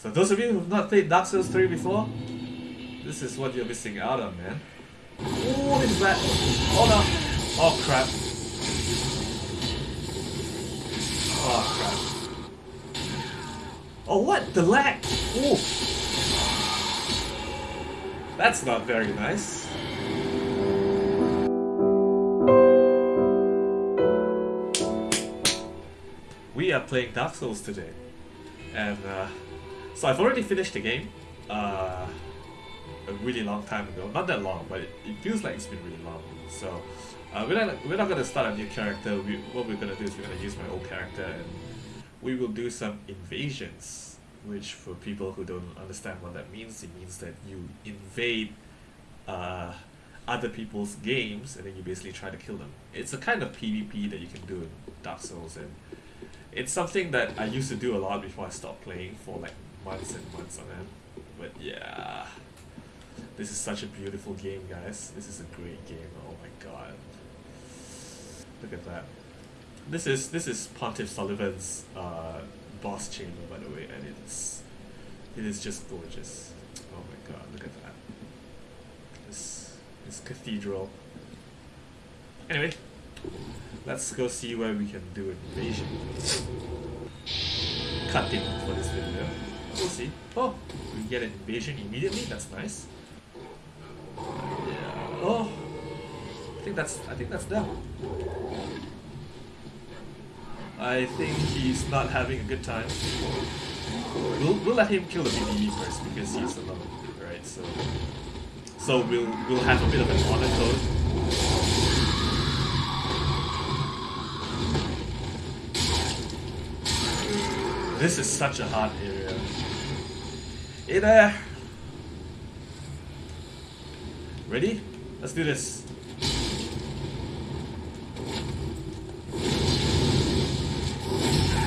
So those of you who've not played Dark Souls 3 before, this is what you're missing out on, man. Oh, it's that. Oh no. Oh crap. Oh crap. Oh what? The lag! Oh! That's not very nice. We are playing Dark Souls today. And uh, so I've already finished the game. Uh, a really long time ago. Not that long, but it, it feels like it's been really long. So uh, we're not we're not gonna start a new character. We, what we're gonna do is we're gonna use my old character and we will do some invasions. Which for people who don't understand what that means, it means that you invade uh, other people's games and then you basically try to kill them. It's a kind of PvP that you can do in Dark Souls and it's something that I used to do a lot before I stopped playing for like months and months on end. But yeah. This is such a beautiful game, guys. This is a great game. Oh my god. Look at that. This is this is Pontiff Sulyvahn uh, boss chamber, by the way, and it's it is just gorgeous. Oh my god, look at that. This this cathedral. Anyway, let's go see where we can do invasion. Cutting for this video. See. Oh, we get an invasion immediately. That's nice. Oh, I think that's I think that's them. I think he's not having a good time. We'll, we'll let him kill the PvE first because he's alone, right? So so we'll we'll have a bit of an honor code. This is such a hard area. Hey there! Ready? Let's do this.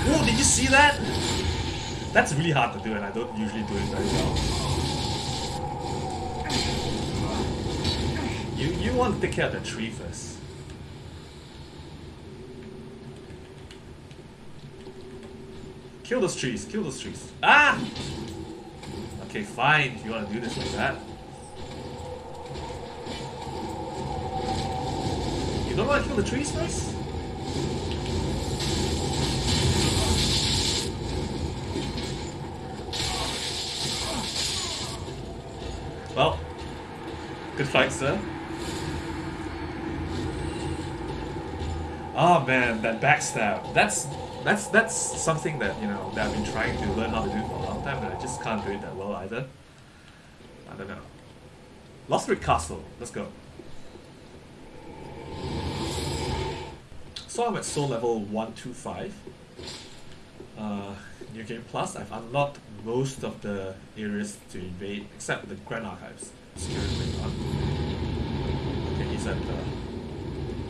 Oh, did you see that? That's really hard to do and I don't usually do it very well. You, you want to take care of the tree first. Kill those trees, kill those trees. Ah! Okay, fine, if you want to do this like that. You don't want to kill the trees first? Well, good fight, sir. Oh man, that backstab. That's that's that's something that you know that I've been trying to learn how to do for a long time, and I just can't do it that well either. I don't know. Lothric Castle. Let's go. So I'm at soul level 125. Uh, New Game Plus, I've unlocked most of the areas to invade, except the Grand Archives. Okay, he's at the...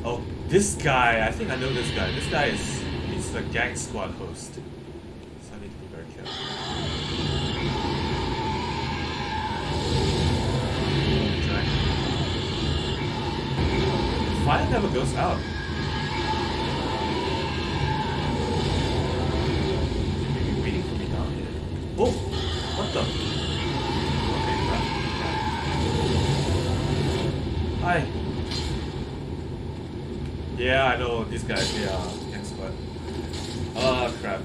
Oh, this guy! I think I know this guy. This guy is... The gang squad host. So I need to be very careful. Fire never goes out. Maybe waiting for me down here. Oh! What the? Okay, crap. Hi. Yeah, I know these guys, they are. Oh crap.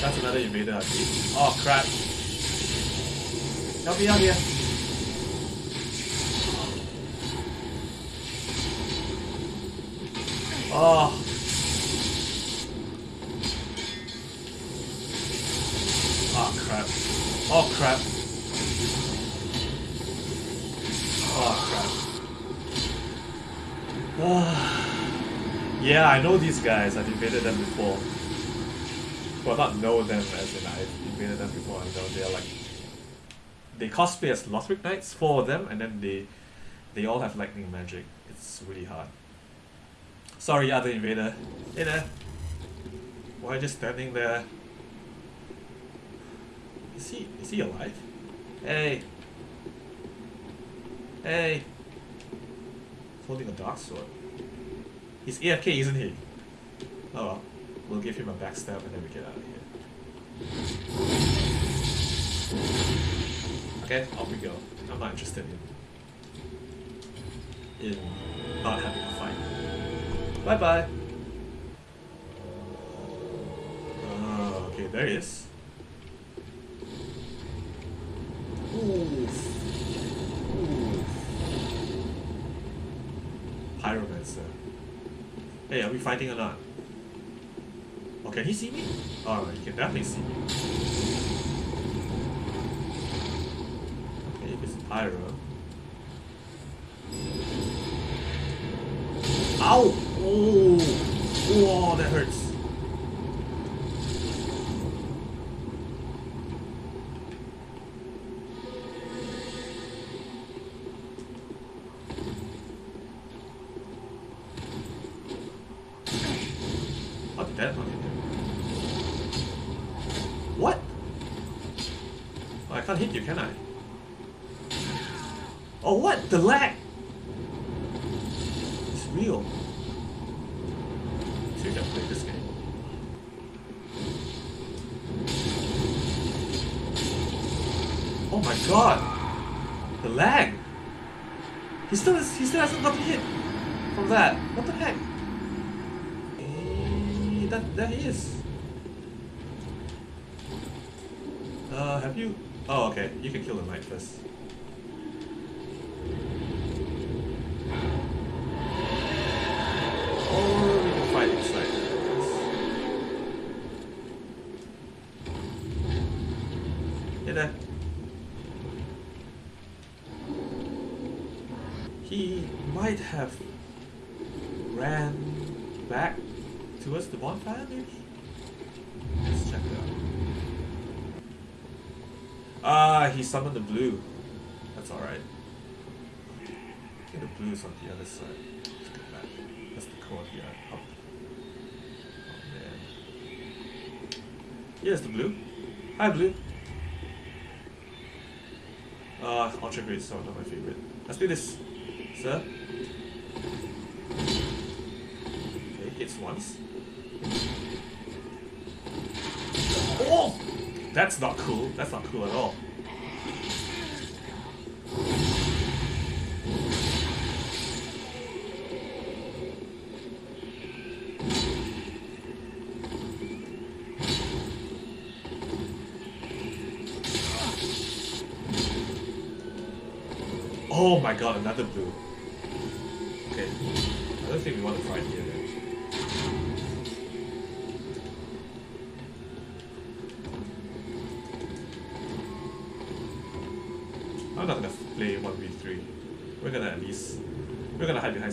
That's another invader, I see. Oh crap. Help me out here. Oh. Oh crap. Oh crap. Yeah, I know these guys. I've invaded them before. Well, not know them as in I've invaded them before. I know they're like they cosplay as Lothric Knights, four of them, and then they they all have lightning magic. It's really hard. Sorry, other invader. Hey there. Why just standing there? Is he is he alive? Hey. Hey. Holding a dark sword. He's AFK, isn't he? Oh well. We'll give him a backstab and then we get out of here. Okay, off we go. I'm not interested in in not having a fight. Bye bye. Oh, okay, there he is. Oof. Oof. Pyromancer. Hey, are we fighting or not? Oh, can he see me? Oh, he can definitely see me. Okay, if it's Pyro. Ow! Oh! Whoa, that hurts. How did that not hit him? What? Oh, I can't hit you, can I? Oh, what? The lag! It's real. So you can play this game. Oh my god! The lag! He still is, he still hasn't gotten hit from that. What the heck? Eh, that that is. Uh, have you? Oh, okay. You can kill the knight first. Or we can fight inside. Hey there. He might have ran back towards the bonfire, maybe? Let's check it out. Ah, he summoned the blue. That's alright. I the blue is on the other side. Let's back. That's the courtyard. Up. Oh man. Here's the blue. Hi, blue. Uh, Ultra Great Sword, not my favorite. Let's do this, sir. Okay, once. Oh! That's not cool. That's not cool at all. Oh my god, another blue.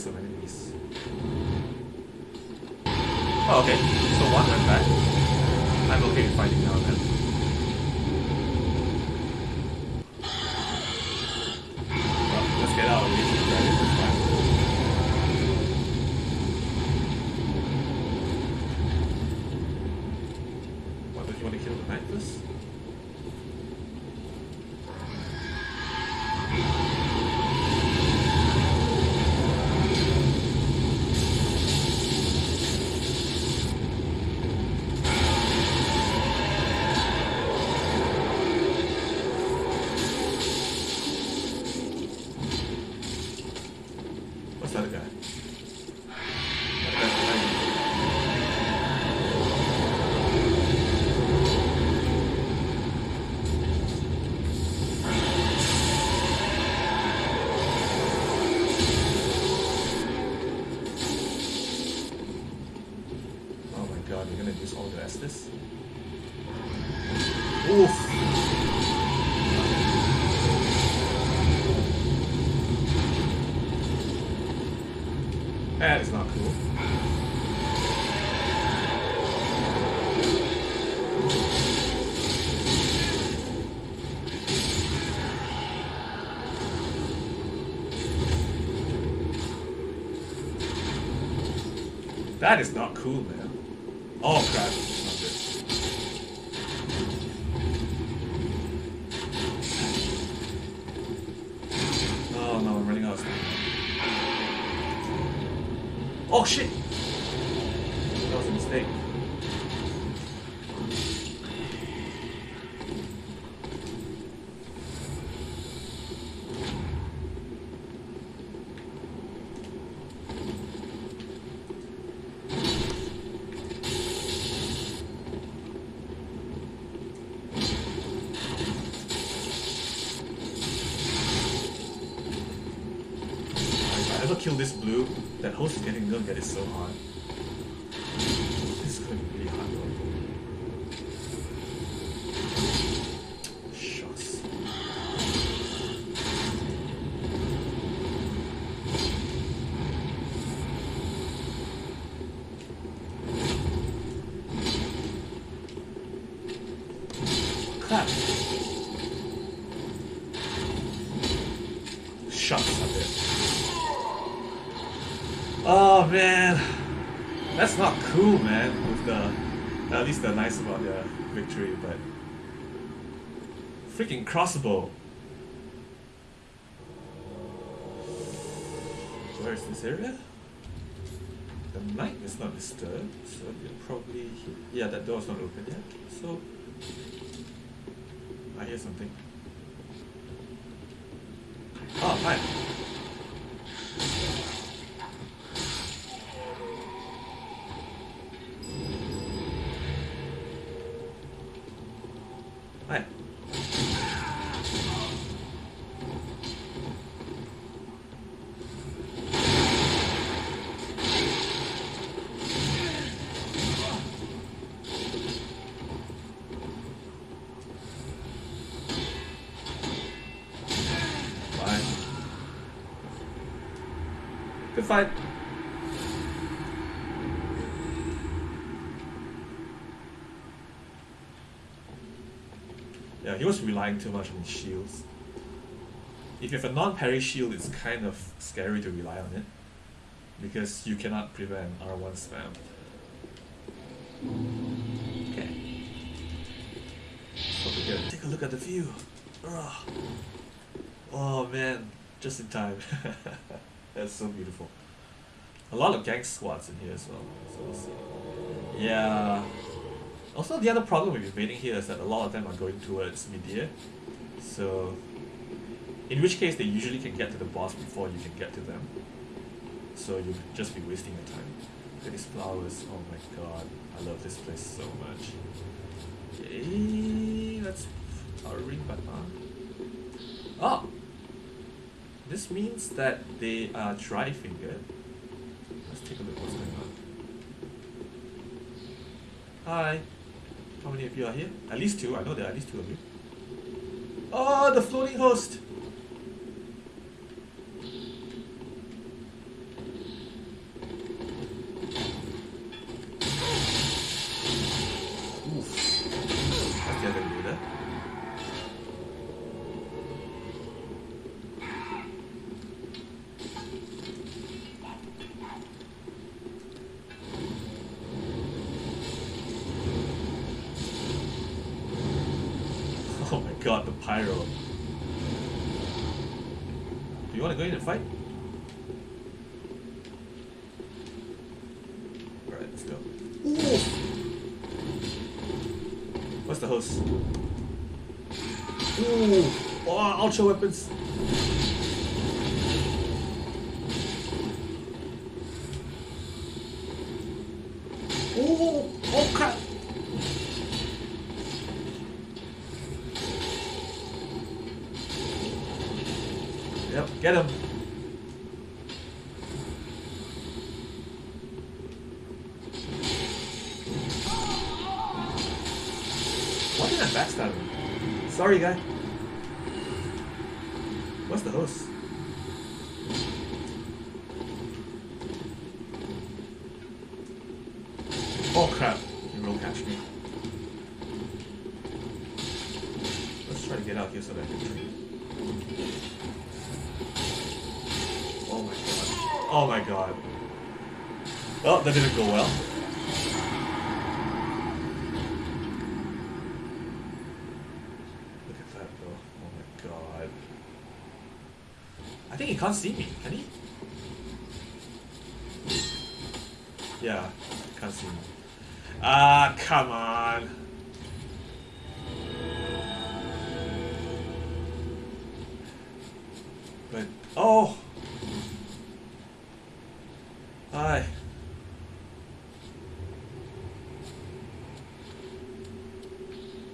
Behind some enemies. Oh, okay. So one went back. I'm okay with fighting now That is not cool, man. Oh crap, it's not good. Oh no, I'm running out of stamina. Oh shit! That was a mistake. Kill this blue, that host is getting gonna get it so hard. This is gonna be really hard though. Shucks. Crap. Shucks, I bet. Oh man, that's not cool, man. With the at least the nice about the victory, but freaking crossbow. Where is this area? The night is not disturbed, so you're probably yeah. That door's not open yet, so I hear something. Oh. Hi. Good. Yeah, he was relying too much on his shields. If you have a non-parry shield, it's kind of scary to rely on it. Because you cannot prevent R1 spam. Okay. So take a look at the view. Ugh. Oh man, just in time. That's so beautiful. A lot of gang squads in here as well. So we'll see. Yeah. Also, the other problem with invading here is that a lot of them are going towards Midir. So, in which case they usually can get to the boss before you can get to them. So you could just be wasting your time. Look at these flowers. Oh my god. I love this place so much. Okay, that's our ring button. Oh! This means that they are dry-fingered. Let's take a look what's going on. Hi. How many of you are here? At least two. I know there are at least two of you. Oh, the floating host! Oof. That's the other leader. Oh my god, the pyro. Do you want to go in and fight? Alright, let's go. Ooh. What's the host? Ooh! Oh, ultra weapons! Ooh! Oh crap! Yep, get him. Why did I backstab him? Sorry, guy. What's the host? Oh crap! He will catch me. Let's try to get out here so that I can trade. Oh my god. Oh my god. Oh, that didn't go well. Look at that though. Oh my god. I think he can't see me, can he? Yeah, can't see me. Ah, come on. But, oh! Hi.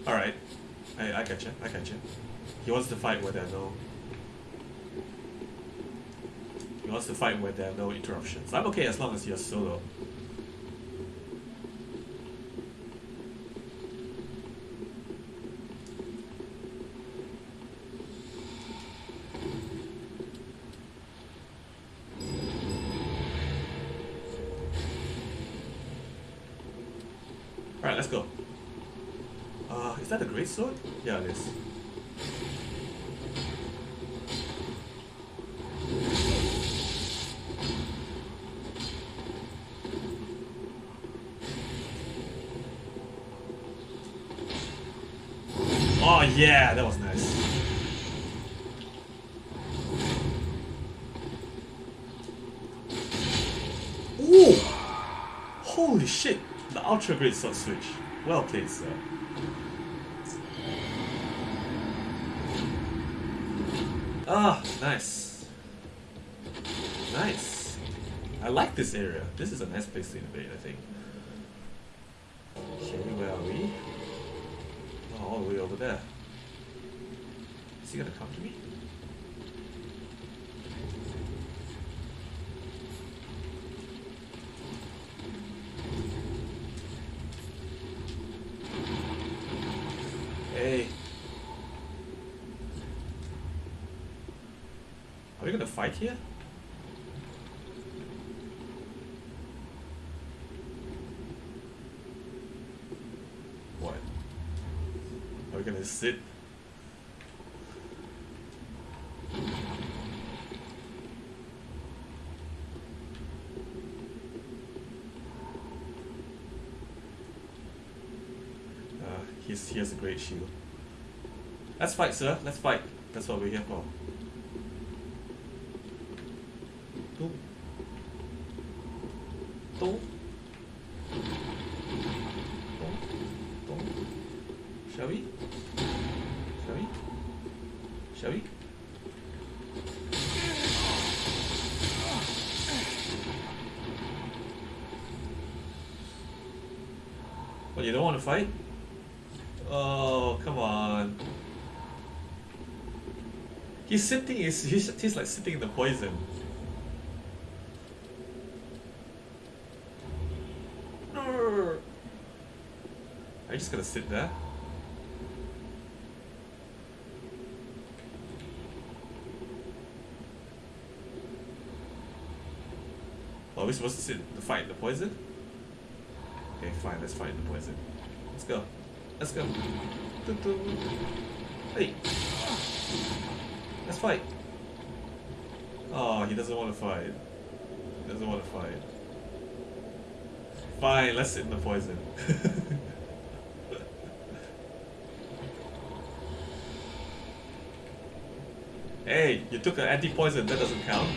Alright. I, I got you. I got you. He wants to fight with I know. He wants to fight where there are no interruptions. I'm okay as long as you're solo. Alright, let's go. Uh, is that a great sword? Yeah, it is. Oh yeah, that was nice. Ooh! Holy shit! The ultra great sword switch. Well played, sir. Ah, nice. Nice. I like this area. This is a nice place to invade, I think. Okay, where are we? Oh, all the way over there. Is he gonna come to me? Hey. Are we gonna fight here? What? Are we gonna sit? Uh, he has a great shield. Let's fight, sir. Let's fight. That's what we're here for. You don't want to fight? Oh, come on. He's sitting, he's, he's, he's like sitting in the poison. Are you just gonna sit there? Are we supposed to sit to fight the poison? Okay, fine, let's fight the poison. Let's go. Let's go. Hey. Let's fight. Oh, he doesn't want to fight. He doesn't want to fight. Fine, let's sit in the poison. hey, you took an anti-poison, that doesn't count.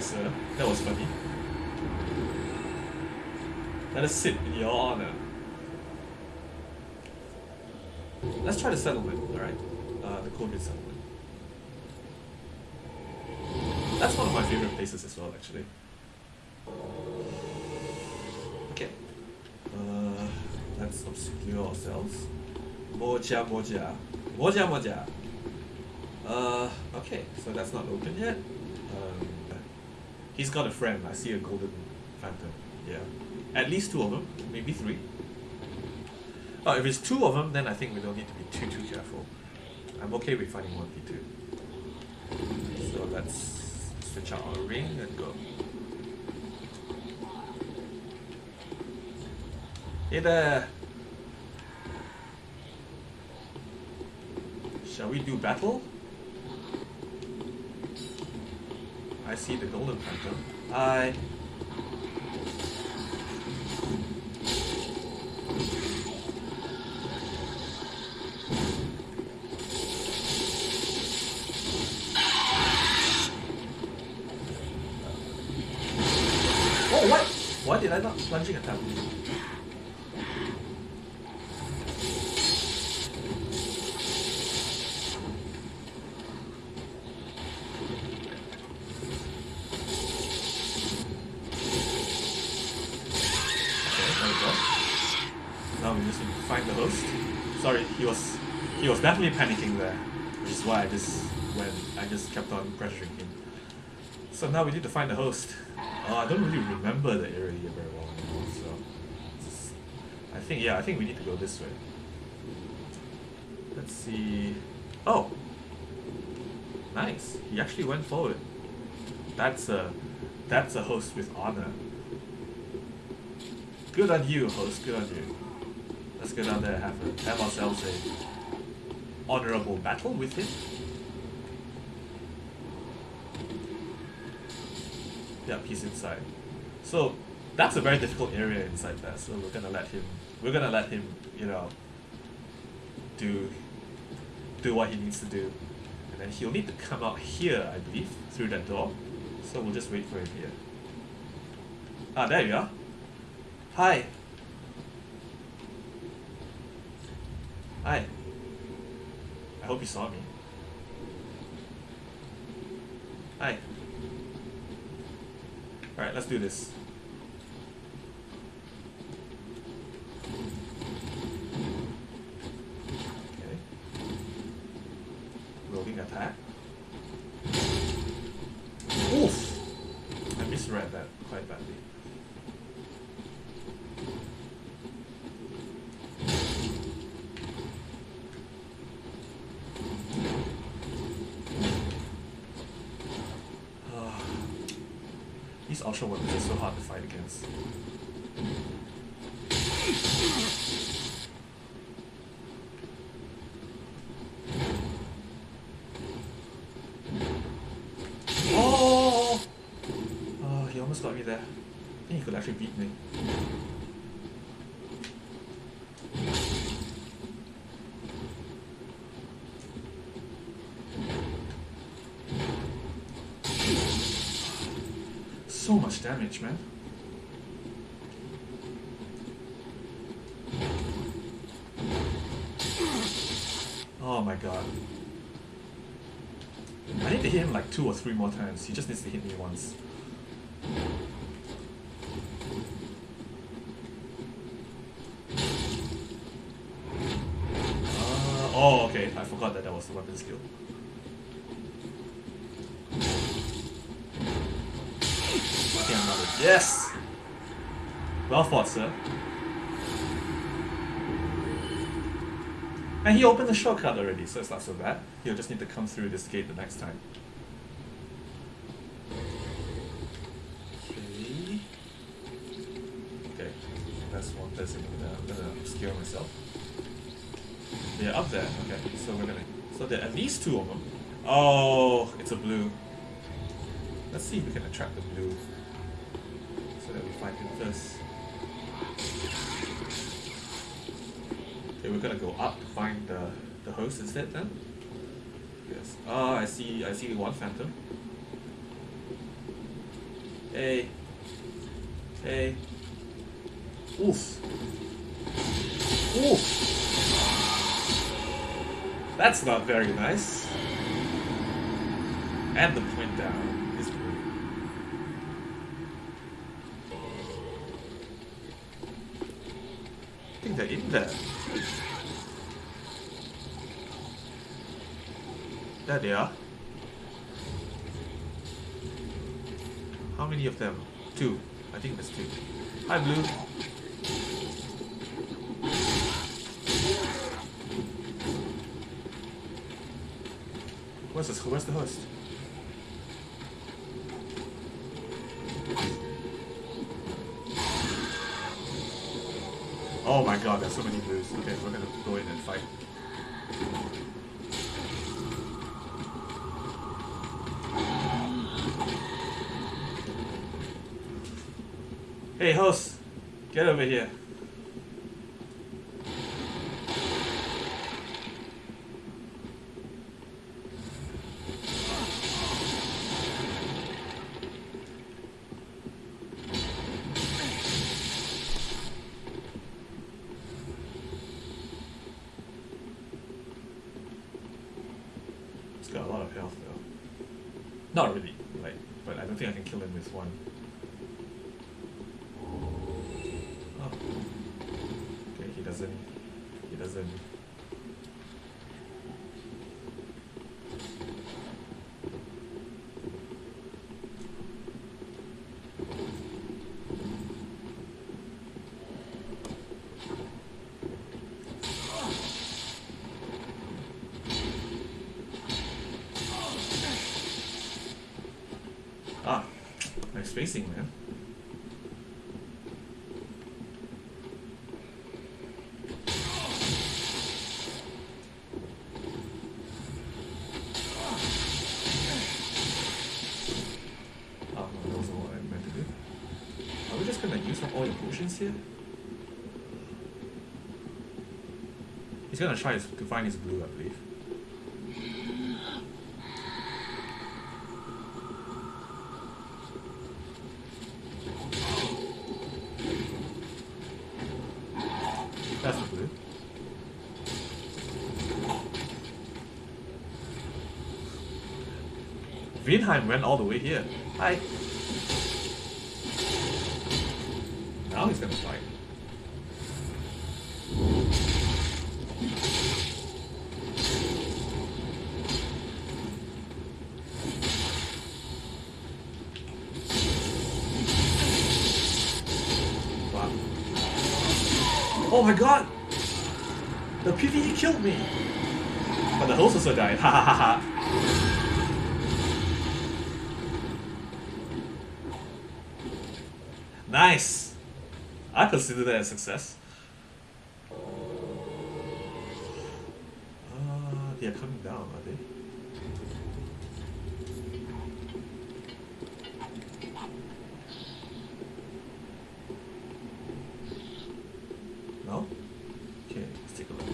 Sir. That was funny. Let us sit in your honor. Let's try the settlement, alright? Uh, the Korean settlement. That's one of my favorite places as well, actually. Okay. Uh, let's obscure ourselves. Moja Moja. Moja Moja. Uh, okay, so that's not open yet. He's got a friend. I see a golden phantom. Yeah. At least two of them, maybe three. Oh, if it's two of them, then I think we don't need to be too too careful. I'm okay with fighting one v two. So let's switch out our ring and go. Hey there. Shall we do battle? I see the golden phantom. I... Oh, what? Why did I not plunging attack? So now we need to find the host. Uh, I don't really remember the area here very well so I think yeah, I think we need to go this way. Let's see. Oh, nice. He actually went forward. That's a that's a host with honor. Good on you, host. Good on you. Let's go down there and have, have ourselves a honorable battle with him. Yep, he's inside. So that's a very difficult area inside there. So we're gonna let him. We're gonna let him. You know. Do. Do what he needs to do, and then he'll need to come out here, I believe, through that door. So we'll just wait for him here. Ah, there you are. Hi. Hi. I hope you saw me. Hi. Alright, let's do this. Okay. Rolling attack. Oof! I misread that quite badly. Ah. These ultra weapons are so hard Oh! Oh, he almost got me there. I think he could actually beat me. So much damage, man. Oh my god. I need to hit him like two or three more times. He just needs to hit me once. Uh, oh, okay. I forgot that that was the weapon skill. Yes! Well fought, sir. And he opened the shortcut already, so it's not so bad. He'll just need to come through this gate the next time. Okay. Okay. That's one person. I'm gonna, I'm gonna obscure myself. They're up there. Okay, so we're gonna. So there are at least two of them. Oh, it's a blue. Let's see if we can attract the blue. So that we find him first. Okay, we're gonna go up to find the, the host instead then. Yes. Ah, I see I see one phantom. Hey. Hey. Oof. Oof. That's not very nice. And the point down is blue. I think they're in there. There they are. How many of them? Two. I think there's two. Hi, Blue. Where's this? Where's the host? Oh my god, there's so many blues. Okay, we're gonna go in and fight. Hey, host, get over here. health though. Not really, like, but I don't think I can kill him with one. Oh. Okay, he doesn't. He doesn't. Ah, nice spacing, man. Oh, no, that wasn't what I meant to do. Are we just gonna use up all potions here? He's gonna try to find his blue, I believe. That's the blue. Vinheim went all the way here. Hi. Now he's gonna fight. Wow. Oh my god! The PvE killed me! But the host also died. Ha ha ha ha. Nice! I consider that a success. Uh, they are coming down, are they? No? Okay, let's take a look.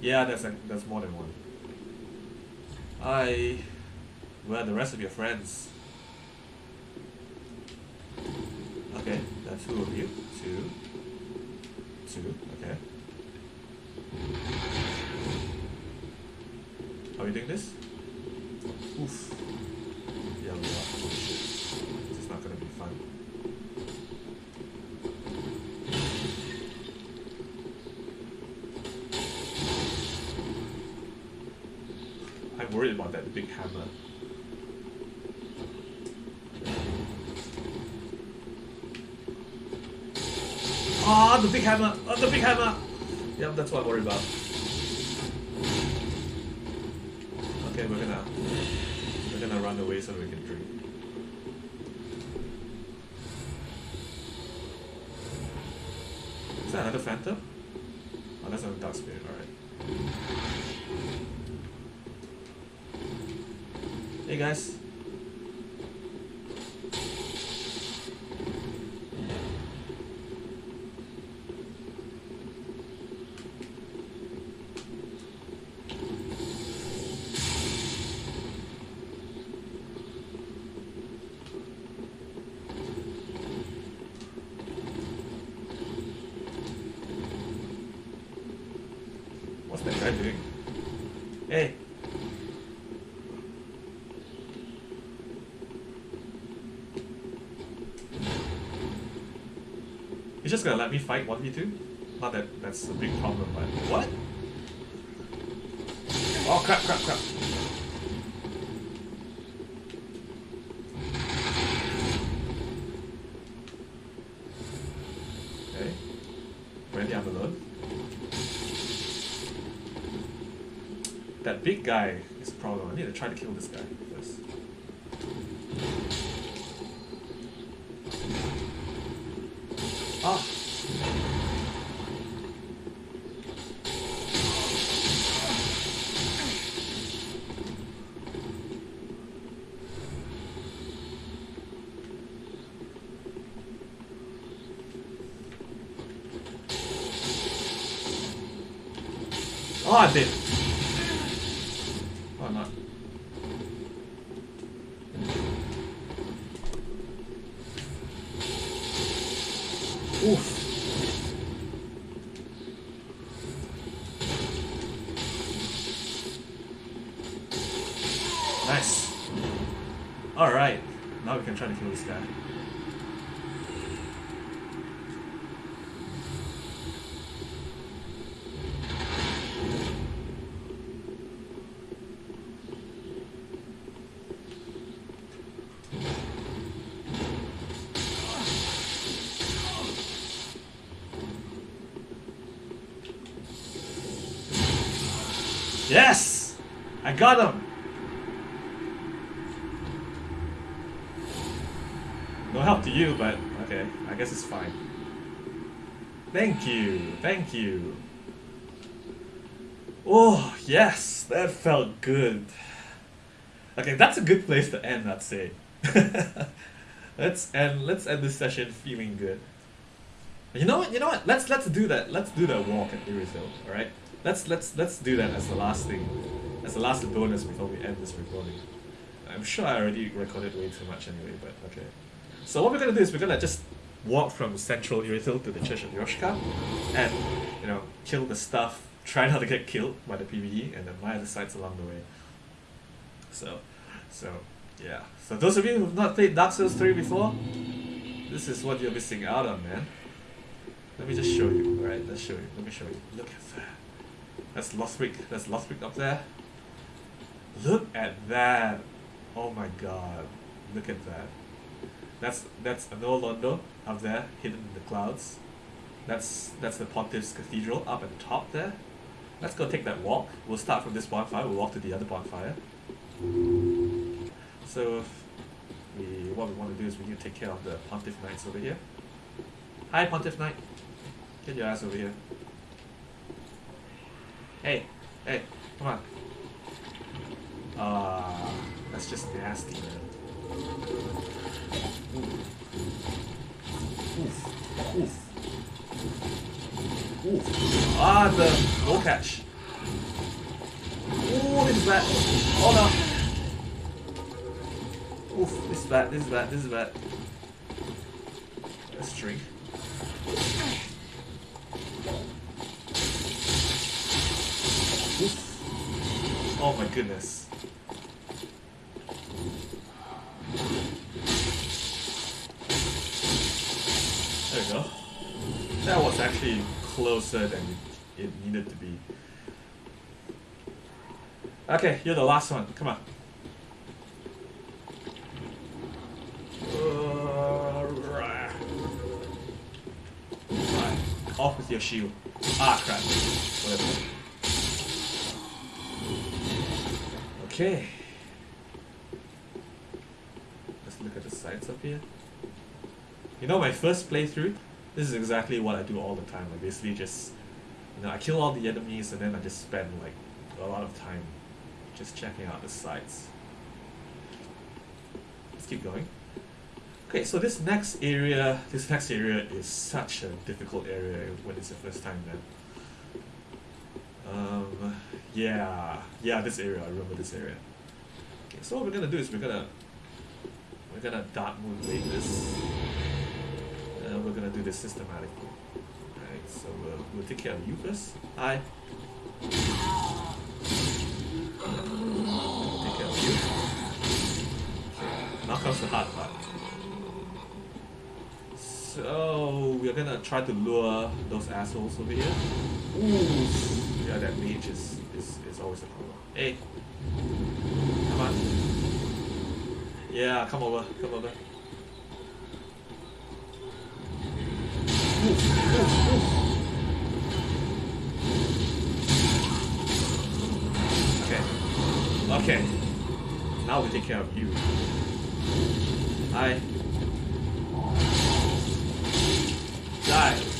Yeah, that's a, that's more than one. I. Where the rest of your friends? Okay, that's two of you. Two. Two, okay. Are we doing this? Oof. Yeah, we are. This is not gonna be fun. I'm worried about that big hammer. Ah, the big hammer! Ah, the big hammer! Yep, that's what I'm worried about. Okay, we're gonna we're gonna run away so we can drink. Is that another phantom? Oh, that's another dark spirit. All right. Hey guys. What's that guy doing? Hey. He's just gonna let me fight 1v2? Not that that's a big problem, but what? Oh crap, crap, crap. Okay. Randy, I'm alone. That big guy is a problem. I need to try to kill this guy Oh, Yes! I got him! No help to you, but okay, I guess it's fine. Thank you, thank you. Oh, yes, that felt good. Okay, that's a good place to end, I'd say. let's end let's end this session feeling good. You know what? You know what? Let's let's do that. Let's do that walk at Irithyll, alright? Let's let's let's do that as the last thing, as the last bonus before we end this recording. I'm sure I already recorded way too much anyway, but okay. So what we're gonna do is we're gonna just walk from central Irithyll to the Church of Yorshka, and you know kill the stuff. Try not to get killed by the PVE, and admire the sights along the way. So, so yeah. So those of you who've not played Dark Souls 3 before, this is what you're missing out on, man. Let me just show you. Alright, let's show you. Let me show you. Look at that. That's Lothric. That's Lothric up there. Look at that. Oh my god. Look at that. That's that's Anor Londo up there, hidden in the clouds. That's that's the Pontiff's Cathedral up at the top there. Let's go take that walk. We'll start from this bonfire. We'll walk to the other bonfire. So we what we want to do is we need to take care of the Pontiff Knights over here. Hi Pontiff Knight. Get your ass over here. Hey, hey, come on. Ah, that's just nasty, man. Oof. Oof. Oof. Ah, the no catch. Ooh, this is bad. Oh no. Oof, this is bad, this is bad, this is bad. Let's drink. Oof. Oh my goodness. There we go. That was actually closer than it, needed to be. Okay, you're the last one. Come on. Right. Off with your shield. Ah, crap. Whatever. Okay. Let's look at the sights up here. You know, my first playthrough, this is exactly what I do all the time. I basically just, you know, I kill all the enemies and then I just spend like a lot of time just checking out the sights. Let's keep going. Okay, so this next area, this next area is such a difficult area when it's your first time there. Yeah, yeah, this area, I remember this area. Okay, so what we're gonna do is we're gonna, we're gonna Dark Moon this, and we're gonna do this systematically. Alright, so we'll, we'll take care of you first. Hi. Take care of you. Okay, now comes the hard part. So we're gonna try to lure those assholes over here. Ooh, yeah, that mage is, is, is always a problem. Hey, come on. Yeah, come over, come over. Okay, okay. Now we take care of you. Hi. Die.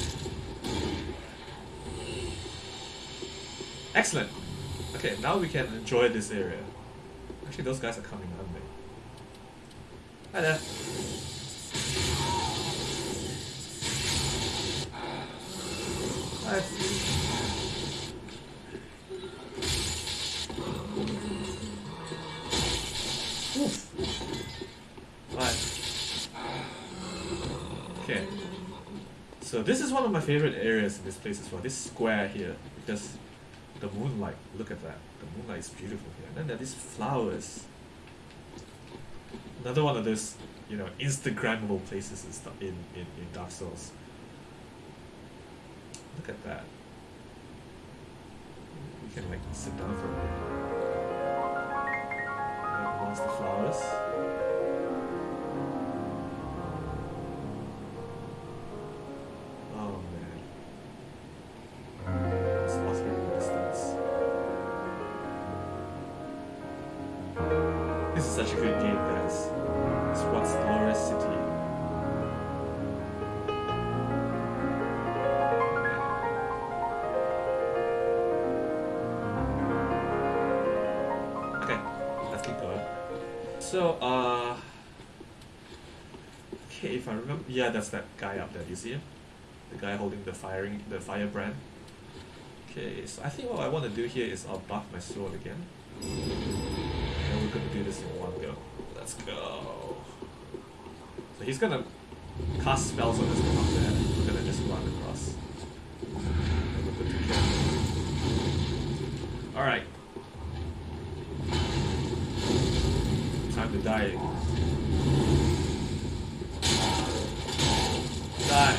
Excellent. Okay, we can enjoy this area. Actually, those guys are coming, aren't they? Hi there. Hi. Oof. Right. Okay. So this is one of my favorite areas in this place as well. This square here, because the moonlight. Look at that. The moonlight is beautiful here. And then there are these flowers. Another one of those you know Instagrammable places in, in, in Dark Souls. Look at that. We can like sit down for a bit. Amongst the flowers. Uh, okay, if I remember, yeah, that's that guy up there. You see him? The guy holding the firing, the firebrand. Okay, so I think what I want to do here is I'll buff my sword again. And we're gonna do this in one go. Let's go. So he's gonna cast spells on this thing up there. We're gonna just run across. Alright. Die. Die.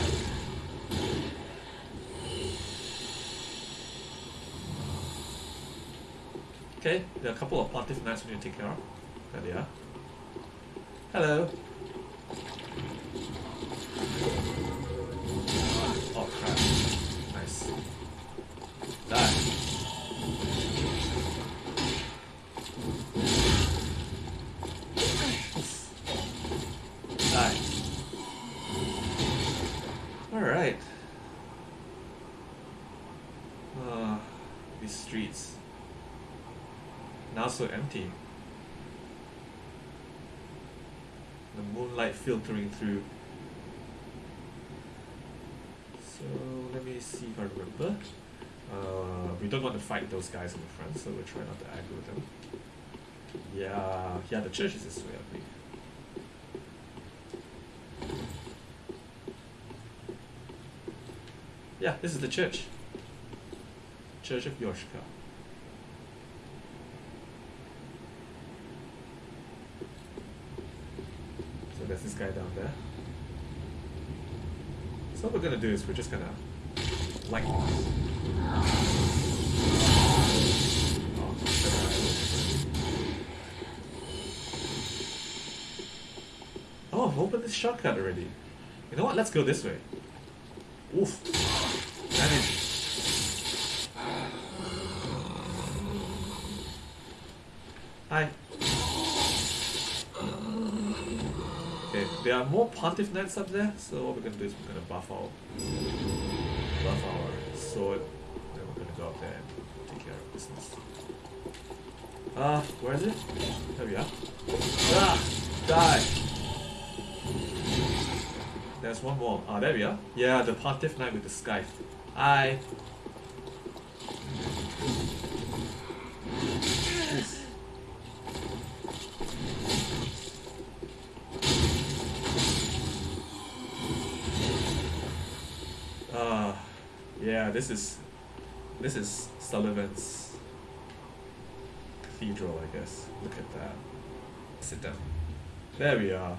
Okay, there are a couple of knights we need to take care of. There they are. Hello. Oh crap. Nice. Die. Die. Alright. Uh, these streets. Now so The moonlight filtering through. So let me see if I remember. Uh, we don't want to fight those guys in the front, so we'll try not to aggro them. Yeah, yeah, the church is this way, I think. Yeah, this is the church. Church of Yorshka. So there's this guy down there. So what we're gonna do is we're just gonna like oh, Oh, I've opened this shortcut already. You know what? Let's go this way. Oof. Damage. Hi. Okay, there are more Pontiff Knights up there, so what we're gonna do is we're gonna buff our buff our sword, then we're gonna go up there and take care of business. Ah, uh, where is it? There we are. Ah! Die! There's one more. Ah, there we are. Yeah, the Pontiff Knight with the scythe. Hi! Oof. Ah, yeah, this is this is Sulyvahn's cathedral, I guess. Look at that. Sit down. There we are.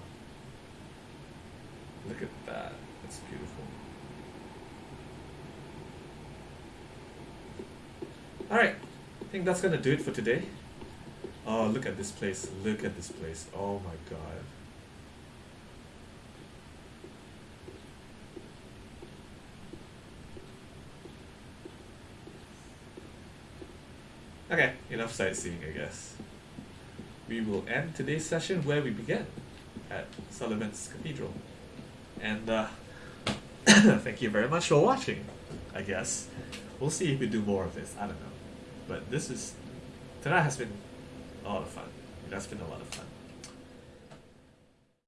Look at that. That's beautiful. Alright, I think that's gonna do it for today. Oh, look at this place. Look at this place. Oh my god. Okay, enough sightseeing, I guess. We will end today's session where we began, at Sulyvahn's Cathedral. And uh, thank you very much for watching, I guess. We'll see if we do more of this, I don't know. But this is, tonight has been a lot of fun. That's been a lot of fun.